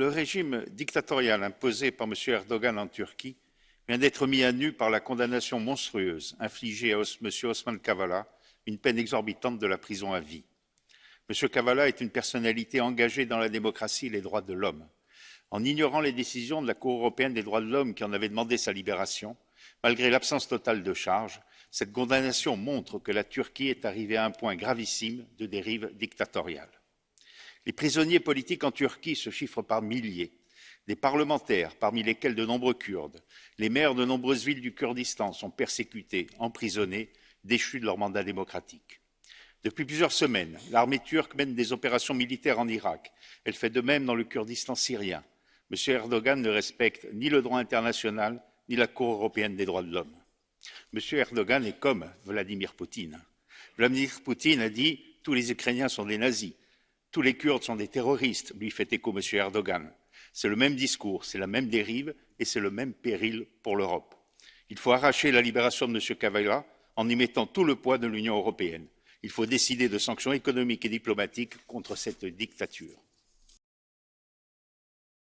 le régime dictatorial imposé par M. Erdogan en Turquie vient d'être mis à nu par la condamnation monstrueuse infligée à M. Osman Kavala, une peine exorbitante de la prison à vie. M. Kavala est une personnalité engagée dans la démocratie et les droits de l'homme. En ignorant les décisions de la Cour européenne des droits de l'homme qui en avait demandé sa libération, malgré l'absence totale de charges, cette condamnation montre que la Turquie est arrivée à un point gravissime de dérive dictatoriale. Les prisonniers politiques en Turquie se chiffrent par milliers. Des parlementaires, parmi lesquels de nombreux Kurdes, les maires de nombreuses villes du Kurdistan sont persécutés, emprisonnés, déchus de leur mandat démocratique. Depuis plusieurs semaines, l'armée turque mène des opérations militaires en Irak. Elle fait de même dans le Kurdistan syrien. M. Erdogan ne respecte ni le droit international ni la Cour européenne des droits de l'homme. M. Erdogan est comme Vladimir Poutine. Vladimir Poutine a dit tous les Ukrainiens sont des nazis. Tous les Kurdes sont des terroristes, lui fait écho M. Erdogan. C'est le même discours, c'est la même dérive et c'est le même péril pour l'Europe. Il faut arracher la libération de M. Kavala en y mettant tout le poids de l'Union européenne. Il faut décider de sanctions économiques et diplomatiques contre cette dictature.